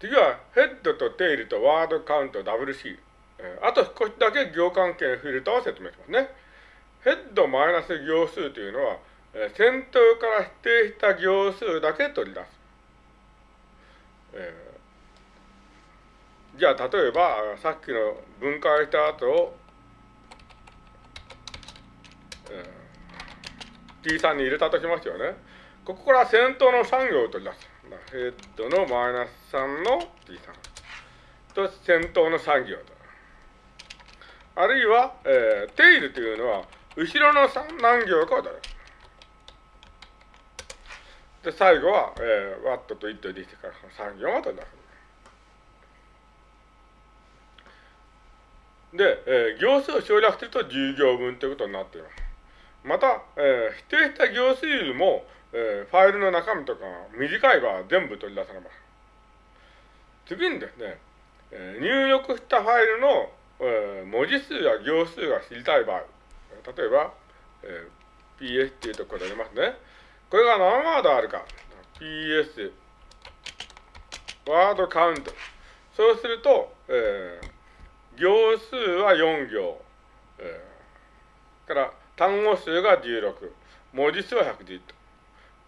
次は、ヘッドとテイルとワードカウント WC。あと少しだけ行関係フィルターを説明しますね。ヘッドマイナス行数というのは、先頭から指定した行数だけ取り出す。じゃあ、例えば、さっきの分解した後を、T3 に入れたとしますよね。ここから先頭の3行を取り出す。ヘッドのマイナス3の T3 と先頭の3行と。あるいは、えー、テイルというのは、後ろの何行かを取る。で、最後は、えー、ワットとイットできてから3行を取り出す。で、えー、行数を省略すると10行分ということになっています。また、えー、指定した行数よりも、えー、ファイルの中身とか短い場合全部取り出されます。次にですね、えー、入力したファイルの、えー、文字数や行数が知りたい場合、例えば、えー、PS っていうところでありますね。これが何ワードあるか。PS、ワードカウント。そうすると、えー、行数は4行、え、単語数が16、文字数は110と。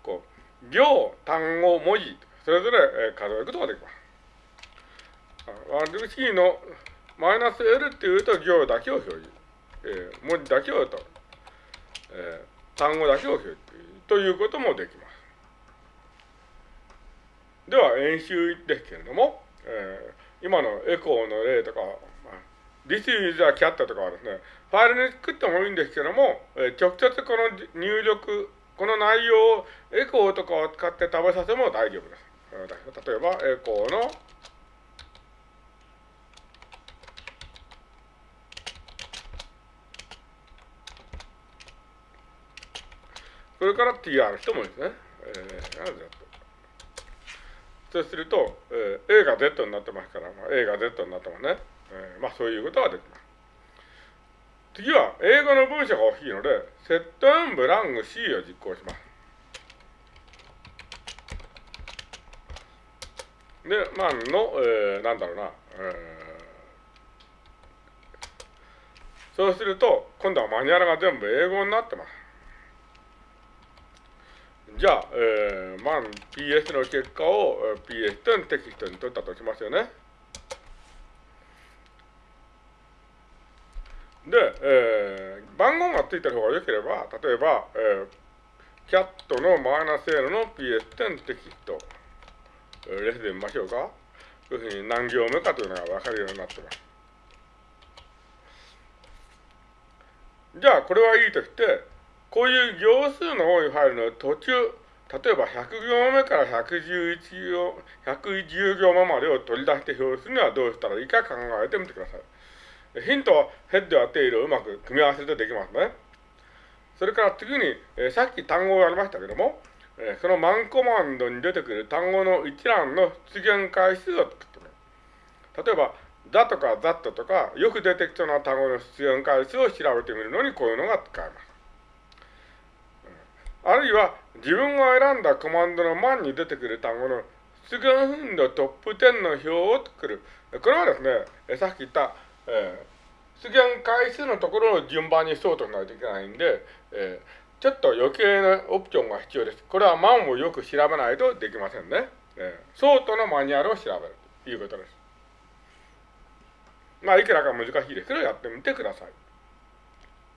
こう、行、単語、文字、それぞれ、えー、数えることができます。私のマイナス L っていうと行だけを表示。えー、文字だけをと、えー、単語だけを表示ということもできます。では、演習ですけれども、えー、今のエコーの例とか、まあ、This is a cat とかはですね、ファイルに作ってもいいんですけども、えー、直接この入力、この内容をエコーとかを使って食べさせも大丈夫です。例えば、エコーのそれから tr 人もいいですね。えー、そうすると、えー、A が Z になってますから、まあ、A が Z になってますね。えー、まあそういうことができます。次は、英語の文章が大きいので、セットンブラング C を実行します。で、まあ、の、えー、なんだろうな、えー、そうすると、今度はマニュアルが全部英語になってます。じゃあ、えー、まあ、PS の結果を PS とテキストに取ったとしますよね。で、えー、番号がついてる方が良ければ、例えば、えー、キャットのマイナス L の PS10 テキスト、えー、レスで見ましょうか。要するに何行目かというのが分かるようになってます。じゃあ、これはいいとして、こういう行数の多いファイルの途中、例えば100行目から111行、110行目までを取り出して表示するにはどうしたらいいか考えてみてください。ヒントはヘッドやテイルをうまく組み合わせてできますね。それから次に、えー、さっき単語をやりましたけども、えー、そのマンコマンドに出てくる単語の一覧の出現回数を作ってみる。例えば、だとか that とか、よく出てきそうな単語の出現回数を調べてみるのにこういうのが使えます。あるいは自分が選んだコマンドの前に出てくる単語の出現頻度トップ10の表を作る。これはですね、さっき言った、えー、出現回数のところを順番にソートしないといけないんで、えー、ちょっと余計なオプションが必要です。これは万をよく調べないとできませんね。えー、ソートのマニュアルを調べるということです。まあ、いくらか難しいですけど、やってみてください。